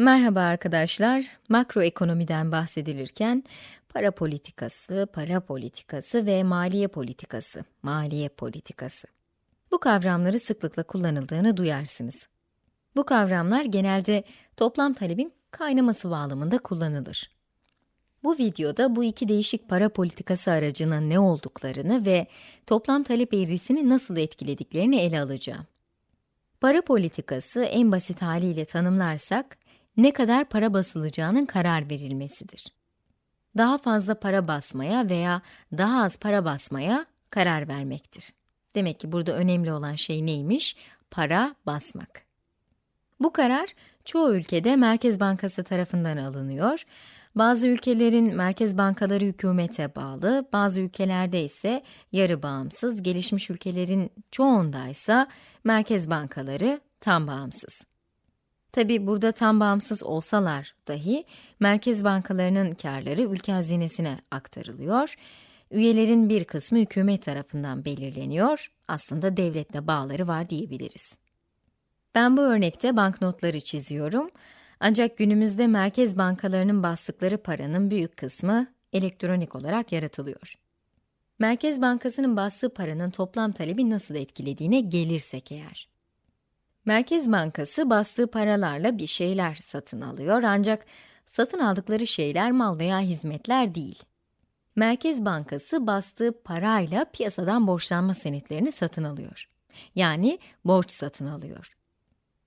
Merhaba arkadaşlar. Makroekonomiden bahsedilirken para politikası, para politikası ve maliye politikası, maliye politikası. Bu kavramları sıklıkla kullanıldığını duyarsınız. Bu kavramlar genelde toplam talebin kaynaması bağlamında kullanılır. Bu videoda bu iki değişik para politikası aracının ne olduklarını ve toplam talep eğrisini nasıl etkilediklerini ele alacağım. Para politikası en basit haliyle tanımlarsak, ne kadar para basılacağının karar verilmesidir. Daha fazla para basmaya veya daha az para basmaya karar vermektir. Demek ki burada önemli olan şey neymiş? Para basmak. Bu karar çoğu ülkede Merkez Bankası tarafından alınıyor. Bazı ülkelerin merkez bankaları hükümete bağlı, bazı ülkelerde ise yarı bağımsız, gelişmiş ülkelerin çoğunda ise merkez bankaları tam bağımsız. Tabi burada tam bağımsız olsalar dahi merkez bankalarının karları ülke hazinesine aktarılıyor. Üyelerin bir kısmı hükümet tarafından belirleniyor. Aslında devletle bağları var diyebiliriz. Ben bu örnekte banknotları çiziyorum. Ancak günümüzde merkez bankalarının bastıkları paranın büyük kısmı elektronik olarak yaratılıyor. Merkez Bankası'nın bastığı paranın toplam talebi nasıl etkilediğine gelirsek eğer. Merkez Bankası bastığı paralarla bir şeyler satın alıyor ancak satın aldıkları şeyler mal veya hizmetler değil. Merkez Bankası bastığı parayla piyasadan borçlanma senetlerini satın alıyor. Yani borç satın alıyor.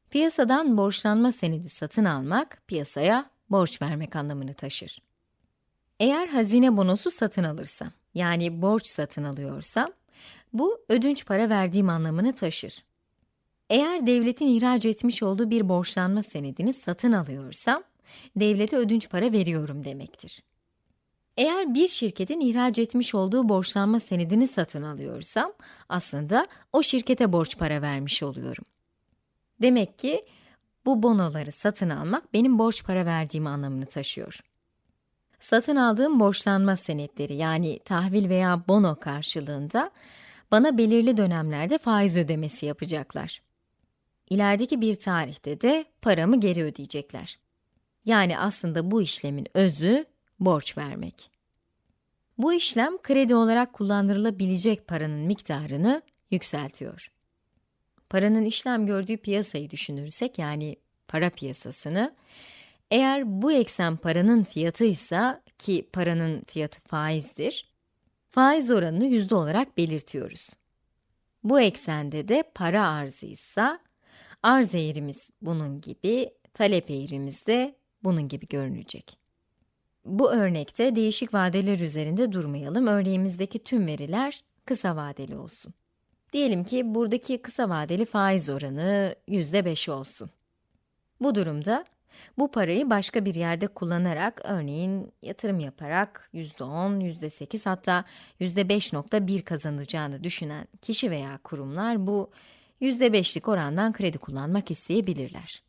Piyasadan borçlanma senedi satın almak, piyasaya borç vermek anlamını taşır. Eğer hazine bonosu satın alırsam, yani borç satın alıyorsam, bu ödünç para verdiğim anlamını taşır. Eğer devletin ihraç etmiş olduğu bir borçlanma senedini satın alıyorsam, devlete ödünç para veriyorum demektir. Eğer bir şirketin ihraç etmiş olduğu borçlanma senedini satın alıyorsam, aslında o şirkete borç para vermiş oluyorum. Demek ki bu bonoları satın almak benim borç para verdiğim anlamını taşıyor. Satın aldığım borçlanma senetleri yani tahvil veya bono karşılığında bana belirli dönemlerde faiz ödemesi yapacaklar. İlerideki bir tarihte de paramı geri ödeyecekler. Yani aslında bu işlemin özü borç vermek. Bu işlem kredi olarak kullandırılabilecek paranın miktarını yükseltiyor. Paranın işlem gördüğü piyasayı düşünürsek yani para piyasasını, eğer bu eksen paranın fiyatı ise ki paranın fiyatı faizdir, faiz oranını yüzde olarak belirtiyoruz. Bu eksende de para arzı ise Arz eğrimiz bunun gibi, talep eğrimiz de bunun gibi görünecek. Bu örnekte değişik vadeler üzerinde durmayalım. Örneğimizdeki tüm veriler kısa vadeli olsun. Diyelim ki buradaki kısa vadeli faiz oranı %5 olsun. Bu durumda bu parayı başka bir yerde kullanarak, örneğin yatırım yaparak %10, %8 hatta %5.1 kazanacağını düşünen kişi veya kurumlar bu %5'lik orandan kredi kullanmak isteyebilirler.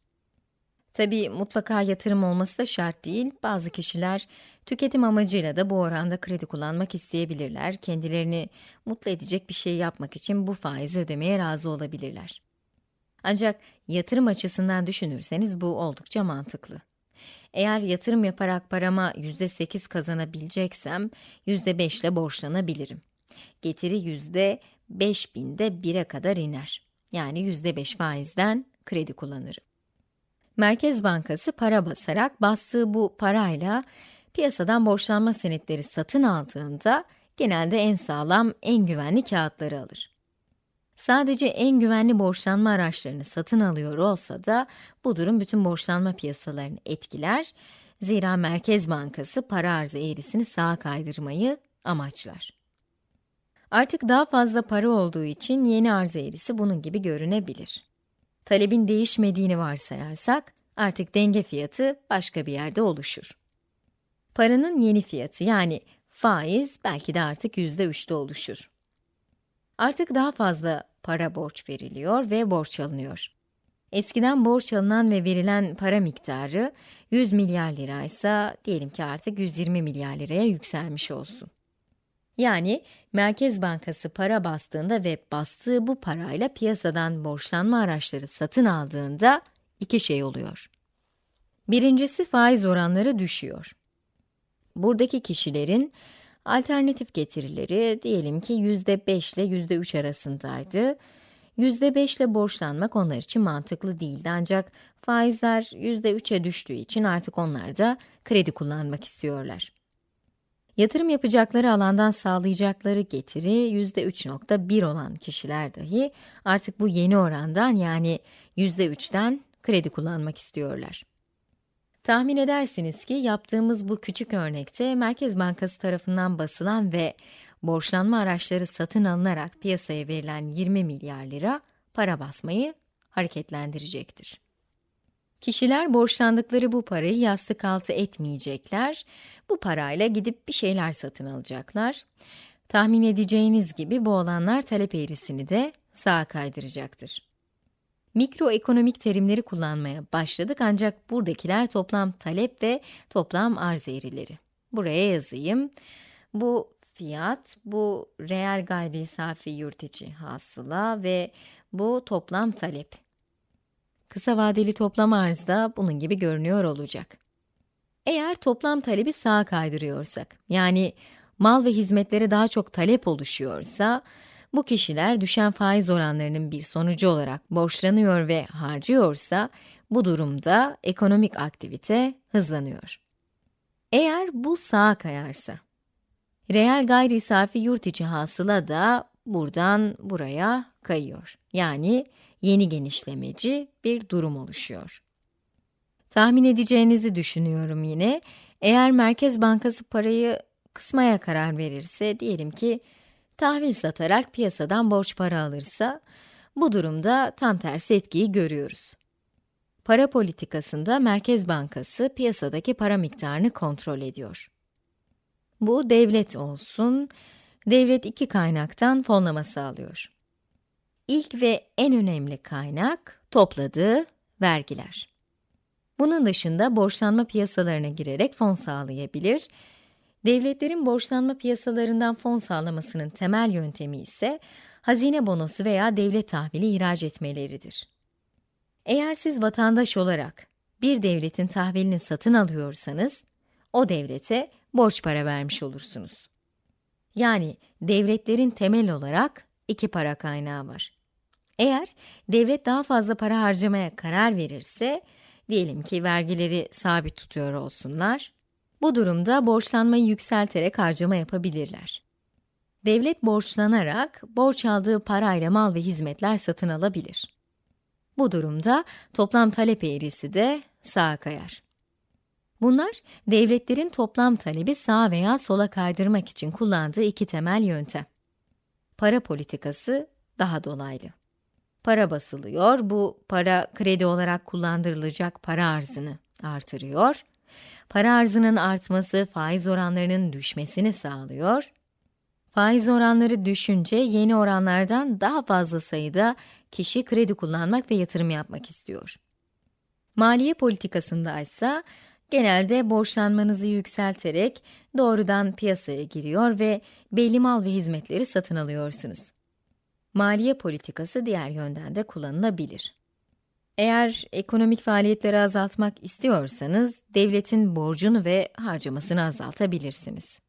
Tabi mutlaka yatırım olması da şart değil, bazı kişiler tüketim amacıyla da bu oranda kredi kullanmak isteyebilirler, kendilerini mutlu edecek bir şey yapmak için bu faizi ödemeye razı olabilirler. Ancak yatırım açısından düşünürseniz bu oldukça mantıklı. Eğer yatırım yaparak parama %8 kazanabileceksem, %5 ile borçlanabilirim. Getiri %5000'de 1'e kadar iner yani %5 faizden kredi kullanırım. Merkez Bankası para basarak bastığı bu parayla piyasadan borçlanma senetleri satın aldığında genelde en sağlam, en güvenli kağıtları alır. Sadece en güvenli borçlanma araçlarını satın alıyor olsa da bu durum bütün borçlanma piyasalarını etkiler. Zira Merkez Bankası para arzı eğrisini sağa kaydırmayı amaçlar. Artık daha fazla para olduğu için yeni arz eğrisi bunun gibi görünebilir. Talebin değişmediğini varsayarsak, artık denge fiyatı başka bir yerde oluşur. Paranın yeni fiyatı yani faiz belki de artık yüzde üçte oluşur. Artık daha fazla para borç veriliyor ve borç alınıyor. Eskiden borç alınan ve verilen para miktarı 100 milyar lira ise diyelim ki artık 120 milyar liraya yükselmiş olsun. Yani Merkez Bankası para bastığında ve bastığı bu parayla piyasadan borçlanma araçları satın aldığında iki şey oluyor. Birincisi faiz oranları düşüyor. Buradaki kişilerin alternatif getirileri diyelim ki %5 ile %3 arasındaydı. %5 ile borçlanmak onlar için mantıklı değildi ancak faizler %3'e düştüğü için artık onlar da kredi kullanmak istiyorlar. Yatırım yapacakları alandan sağlayacakları getiri %3.1 olan kişiler dahi artık bu yeni orandan yani %3'ten kredi kullanmak istiyorlar. Tahmin edersiniz ki yaptığımız bu küçük örnekte Merkez Bankası tarafından basılan ve borçlanma araçları satın alınarak piyasaya verilen 20 milyar lira para basmayı hareketlendirecektir. Kişiler borçlandıkları bu parayı yastık altı etmeyecekler. Bu parayla gidip bir şeyler satın alacaklar. Tahmin edeceğiniz gibi bu olanlar talep eğrisini de sağa kaydıracaktır. Mikroekonomik terimleri kullanmaya başladık ancak buradakiler toplam talep ve toplam arz eğrileri. Buraya yazayım. Bu fiyat, bu reel gayri safi yurt içi hasıla ve bu toplam talep. Kısa vadeli toplam arz da bunun gibi görünüyor olacak. Eğer toplam talebi sağa kaydırıyorsak, yani mal ve hizmetlere daha çok talep oluşuyorsa, bu kişiler düşen faiz oranlarının bir sonucu olarak borçlanıyor ve harcıyorsa, bu durumda ekonomik aktivite hızlanıyor. Eğer bu sağa kayarsa, reel gayri safi yurt içi hasıla da buradan buraya kayıyor. Yani yeni genişlemeci bir durum oluşuyor. Tahmin edeceğinizi düşünüyorum yine. Eğer Merkez Bankası parayı kısmaya karar verirse, diyelim ki tahvil satarak piyasadan borç para alırsa, bu durumda tam tersi etkiyi görüyoruz. Para politikasında Merkez Bankası piyasadaki para miktarını kontrol ediyor. Bu devlet olsun, devlet iki kaynaktan fonlama sağlıyor. İlk ve en önemli kaynak topladığı vergiler. Bunun dışında borçlanma piyasalarına girerek fon sağlayabilir. Devletlerin borçlanma piyasalarından fon sağlamasının temel yöntemi ise hazine bonosu veya devlet tahvili ihraç etmeleridir. Eğer siz vatandaş olarak bir devletin tahvilini satın alıyorsanız, o devlete borç para vermiş olursunuz. Yani devletlerin temel olarak iki para kaynağı var. Eğer devlet daha fazla para harcamaya karar verirse, diyelim ki vergileri sabit tutuyor olsunlar, bu durumda borçlanmayı yükselterek harcama yapabilirler. Devlet borçlanarak, borç aldığı parayla mal ve hizmetler satın alabilir. Bu durumda toplam talep eğrisi de sağa kayar. Bunlar, devletlerin toplam talebi sağa veya sola kaydırmak için kullandığı iki temel yöntem. Para politikası daha dolaylı. Para basılıyor, bu para kredi olarak kullandırılacak para arzını artırıyor. Para arzının artması faiz oranlarının düşmesini sağlıyor. Faiz oranları düşünce yeni oranlardan daha fazla sayıda kişi kredi kullanmak ve yatırım yapmak istiyor. Maliye politikasında ise genelde borçlanmanızı yükselterek doğrudan piyasaya giriyor ve belli mal ve hizmetleri satın alıyorsunuz. Maliye politikası diğer yönden de kullanılabilir. Eğer ekonomik faaliyetleri azaltmak istiyorsanız, devletin borcunu ve harcamasını azaltabilirsiniz.